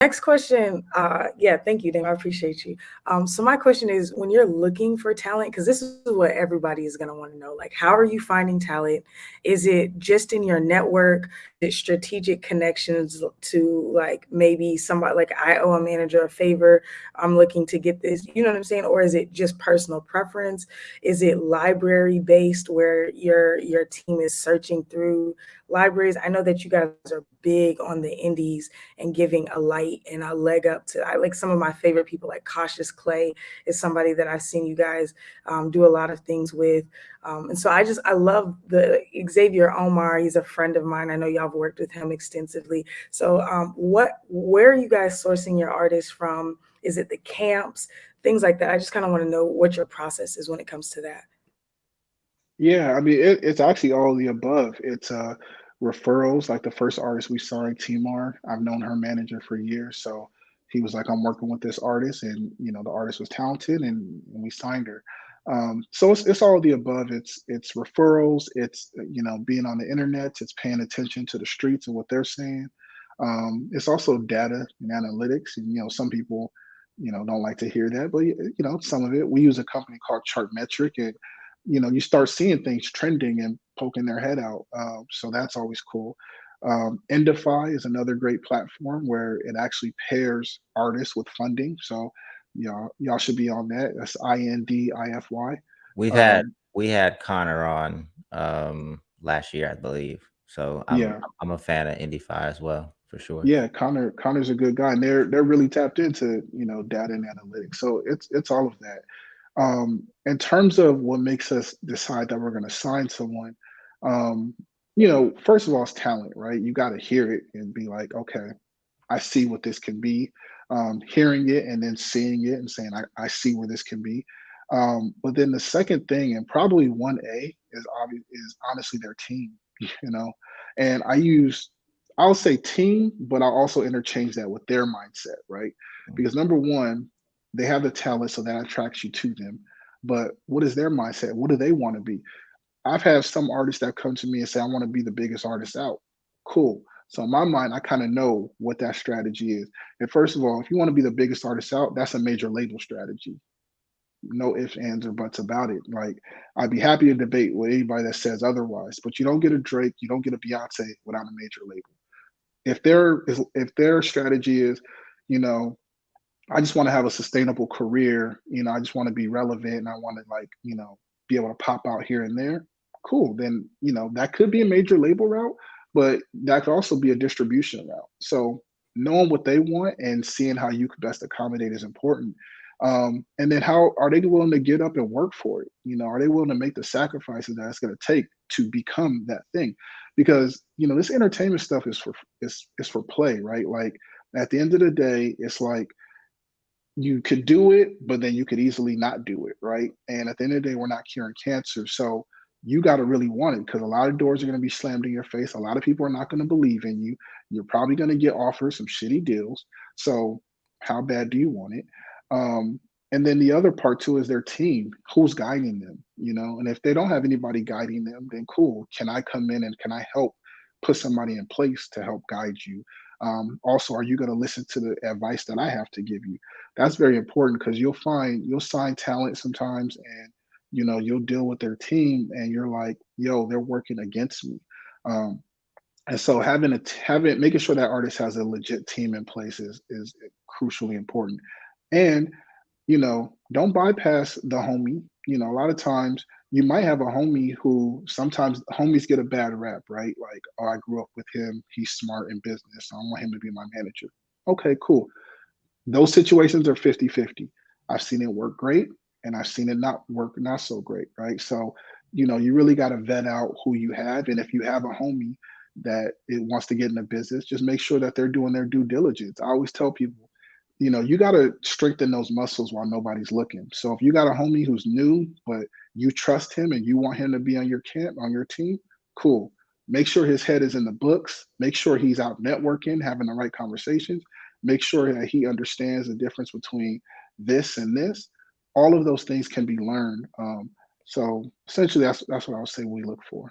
next question, uh, yeah, thank you, Dame. I appreciate you. Um, so my question is, when you're looking for talent, because this is what everybody is going to want to know, like, how are you finding talent? Is it just in your network? Is strategic connections to like maybe somebody like I owe a manager a favor, I'm looking to get this, you know what I'm saying? Or is it just personal preference? Is it library based where your your team is searching through libraries? I know that you guys are big on the indies and giving a light and a leg up to I like some of my favorite people like Cautious Clay is somebody that I've seen you guys um, do a lot of things with. Um, and so I just I love the Xavier Omar. He's a friend of mine. I know y'all have worked with him extensively. So um, what where are you guys sourcing your artists from? Is it the camps, things like that? I just kind of want to know what your process is when it comes to that. Yeah, I mean it, it's actually all the above. It's uh referrals. Like the first artist we signed, Timar, I've known her manager for years. So he was like, I'm working with this artist, and you know, the artist was talented, and, we signed her. Um, so it's, it's all the above. It's it's referrals. It's you know being on the internet. It's paying attention to the streets and what they're saying. Um, it's also data and analytics. And you know some people you know don't like to hear that, but you know some of it. We use a company called Chartmetric, and you know you start seeing things trending and poking their head out. Uh, so that's always cool. Um, Indify is another great platform where it actually pairs artists with funding. So y'all y'all should be on that. That's I N D I F Y. We've had um, we had Connor on um last year, I believe. So I'm, yeah, I'm a fan of Indify as well for sure. Yeah, Connor Connor's a good guy, and they're they're really tapped into you know data and analytics. So it's it's all of that. Um, in terms of what makes us decide that we're going to sign someone, um, you know, first of all, it's talent, right? You got to hear it and be like, okay, I see what this can be. Um, hearing it and then seeing it and saying, I, I see where this can be. Um, but then the second thing, and probably one A, is obvious is honestly their team, you know. And I use, I'll say team, but I'll also interchange that with their mindset, right? Mm. Because number one, they have the talent, so that attracts you to them. But what is their mindset? What do they want to be? I've had some artists that come to me and say, I want to be the biggest artist out. Cool. So in my mind, I kind of know what that strategy is. And first of all, if you want to be the biggest artist out, that's a major label strategy. No ifs, ands, or buts about it. Like I'd be happy to debate with anybody that says otherwise, but you don't get a Drake, you don't get a Beyonce without a major label. If their if their strategy is, you know, I just want to have a sustainable career, you know, I just want to be relevant and I want to like, you know, be able to pop out here and there, cool. Then, you know, that could be a major label route, but that could also be a distribution route. So knowing what they want and seeing how you could best accommodate is important. Um, and then how are they willing to get up and work for it? You know, are they willing to make the sacrifices that it's going to take to become that thing? Because you know, this entertainment stuff is for is is for play, right? Like at the end of the day, it's like you could do it, but then you could easily not do it, right? And at the end of the day, we're not curing cancer. So you got to really want it because a lot of doors are going to be slammed in your face. A lot of people are not going to believe in you. You're probably going to get offered some shitty deals. So how bad do you want it? Um, and then the other part too is their team. Who's guiding them? You know, and if they don't have anybody guiding them, then cool. Can I come in and can I help put somebody in place to help guide you? Um, also, are you going to listen to the advice that I have to give you? That's very important because you'll find you'll sign talent sometimes and you know you'll deal with their team and you're like yo they're working against me. Um, and so having a having making sure that artist has a legit team in place is is crucially important. And you know don't bypass the homie you know a lot of times you might have a homie who sometimes homies get a bad rap right? Like oh i grew up with him. He's smart in business. So i want him to be my manager. Okay cool. Those situations are 50 50 i've seen it work great and I've seen it not work not so great, right? So, you know, you really got to vet out who you have, and if you have a homie that it wants to get in the business, just make sure that they're doing their due diligence. I always tell people, you know, you got to strengthen those muscles while nobody's looking. So if you got a homie who's new, but you trust him and you want him to be on your camp, on your team, cool. Make sure his head is in the books. Make sure he's out networking, having the right conversations. Make sure that he understands the difference between this and this all of those things can be learned. Um, so essentially, that's that's what I would say we look for.